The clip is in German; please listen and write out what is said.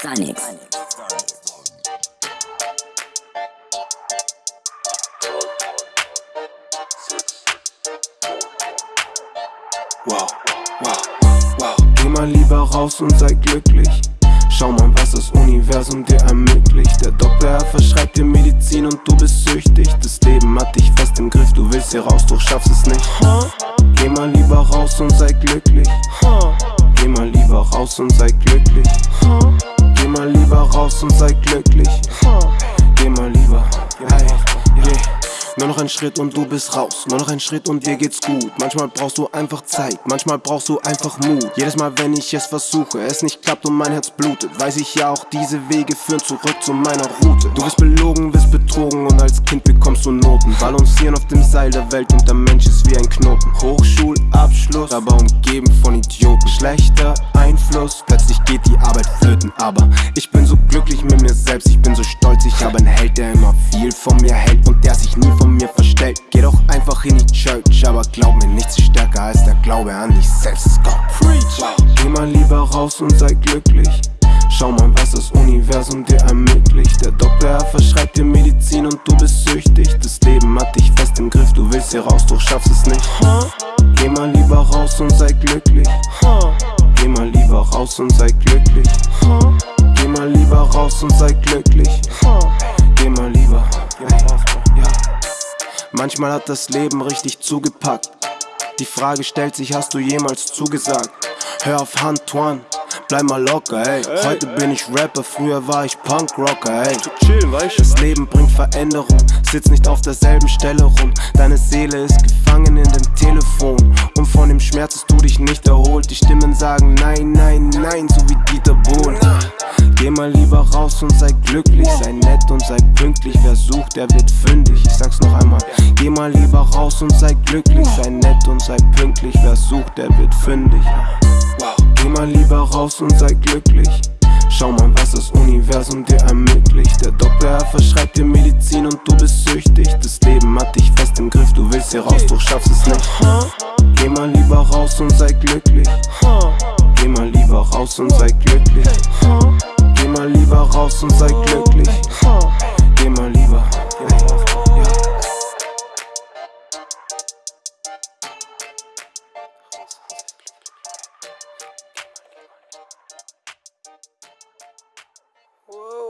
Phonics. Wow, wow, wow. Geh mal lieber raus und sei glücklich. Schau mal, was das Universum dir ermöglicht. Der Doktor verschreibt dir Medizin und du bist süchtig. Das Leben hat dich fest im Griff, du willst hier raus, doch schaffst es nicht. Geh mal lieber raus und sei glücklich. Geh mal lieber raus und sei glücklich. Geh mal lieber raus und sei glücklich. Geh mal lieber. Hey, yeah. Nur noch ein Schritt und du bist raus. Nur noch ein Schritt und dir geht's gut. Manchmal brauchst du einfach Zeit, manchmal brauchst du einfach Mut. Jedes Mal, wenn ich es versuche, es nicht klappt und mein Herz blutet, weiß ich ja auch, diese Wege führen zurück zu meiner Route. Du wirst belogen, wirst betrogen und als Kind bekommst du Noten. Balancieren auf dem Seil der Welt und der Mensch ist wie ein Knoten. Hochschulabschluss, aber umgeben von Idioten. Schlechter Einfluss, selbst, ich bin so stolz, ich habe einen Held, der immer viel von mir hält und der sich nie von mir verstellt. Geh doch einfach in die Church, aber glaub mir, nichts ist stärker als der Glaube an dich selbst. Go. Preach. Geh mal lieber raus und sei glücklich. Schau mal, was das Universum dir ermöglicht. Der Doktor verschreibt dir Medizin und du bist süchtig. Das Leben hat dich fest im Griff, du willst hier raus, doch schaffst es nicht. Geh mal lieber raus und sei glücklich. Geh mal lieber raus und sei glücklich. Und sei glücklich. Geh mal lieber. Ja. Manchmal hat das Leben richtig zugepackt. Die Frage stellt sich, hast du jemals zugesagt? Hör auf Antoine, bleib mal locker, ey. Heute bin ich Rapper, früher war ich Punkrocker, ey. Das Leben bringt Veränderung, sitz nicht auf derselben Stelle rum. Deine Seele ist gefangen in dem Telefon. Und von dem Schmerz hast du dich nicht erholt. Die Stimmen sagen nein, nein, nein, so wie Dieter Bohlen. Geh mal lieber raus und sei glücklich, sei nett und sei pünktlich. Wer sucht, der wird fündig. Ich sag's noch einmal. Geh mal lieber raus und sei glücklich, sei nett und sei pünktlich. Wer sucht, der wird fündig. Geh mal lieber raus und sei glücklich. Schau mal, was das Universum dir ermöglicht. Der Doktor verschreibt dir Medizin und du bist süchtig. Das Leben hat dich fest im Griff, du willst hier raus, doch schaffst es nicht. Geh mal lieber raus und sei glücklich. Geh mal lieber raus und sei glücklich. Geh mal lieber raus und sei glücklich Geh mal lieber. Whoa.